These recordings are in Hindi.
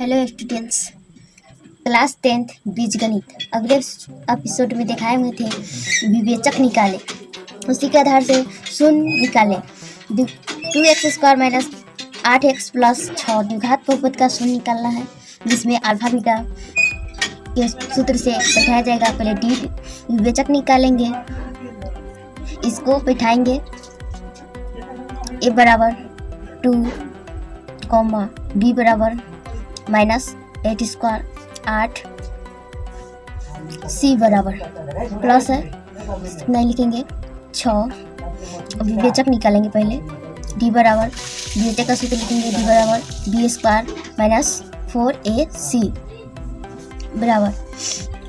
हेलो स्टूडेंट्स क्लास टेंथ बीज गणित अगले एपिसोड में दिखाए हुए थे विवेचक निकाले। उसी के आधार से शून्य निकाले। टू एक्स स्क्वायर माइनस आठ एक्स प्लस छः द्विघात बहुपद का शून्य निकालना है, जिसमें अल्फ़ा बीटा के सूत्र से बैठाया जाएगा। पहले डी विवेचक निकालेंगे। इसको बैठाएँगे। ए बराबर टू कॉमा बी बराबर माइनस एट स्क्वायर आठ सी बराबर प्लस है। नहीं लिखेंगे। छ। विवेचक निकालेंगे पहले। डी बराबर। विवेचक का सूत्र लिखेंगे डी बराबर। B square minus four a c. बराबर।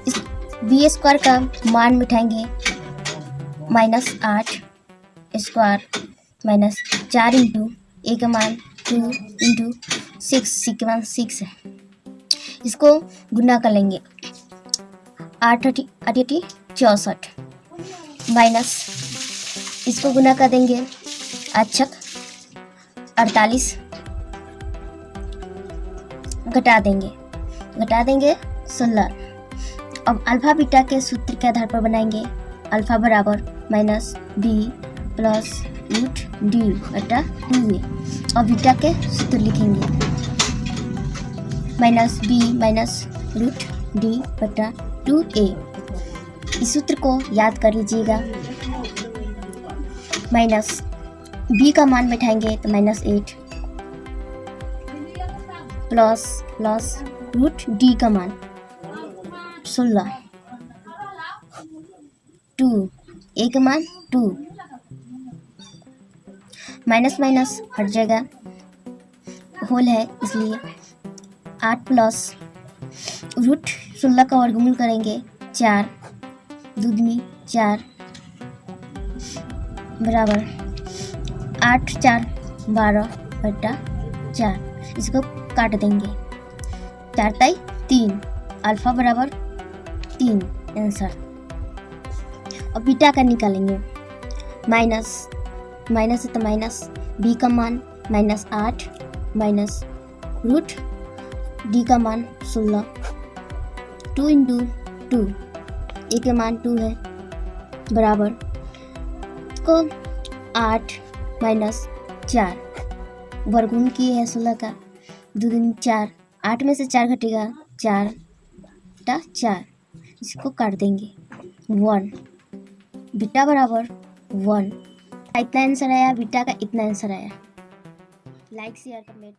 इस बी स्क्वायर का मान बिठाएँगे माइनस आठ स्क्वायर माइनस चार इंटू ए का मान। टू इंटू सिक्स सी के सिक्स है इसको गुना कर लेंगे। आठ अठी अठी चौंसठ। माइनस। इसको गुना कर देंगे। अच्छक अड़तालीस। घटा देंगे। घटा देंगे सोलह। अब अल्फ़ा, बीटा के सूत्र के आधार पर बनाएँगे। अल्फ़ा बराबर minus b. Plus root d बटा टू ए और बीटा के सूत्र लिखेंगे। Minus b minus root d बटा टू ए इस सूत्र को याद कर लीजिएगा। माइनस बी का मान बैठाएँगे तो minus eight plus plus root d का मान सोलह। टू ए का मान टू माइनस माइनस हट जाएगा होल है, इसलिए आठ प्लस रूट सोलह का वर्गमूल करेंगे चार दूधनी चार बराबर आठ चार बारह बट्टा चार, इसको काट देंगे। चार ताई तीन अल्फ़ा बराबर तीन आंसर और बीटा का निकालेंगे। माइनस माइनस है तो माइनस बी का मान माइनस आठ, माइनस रूट डी का मान सोलह। टू इंटू टू ए का मान टू है, बराबर। को आठ माइनस चार, वर्गुण की है सोलह का। दो दिन चार, आठ में से चार घटेगा, चार टा चार, इसको काट देंगे। वन, बीटा बराबर वन इतना आंसर आया बीटा का इतना आंसर आया लाइक शेयर कमेंट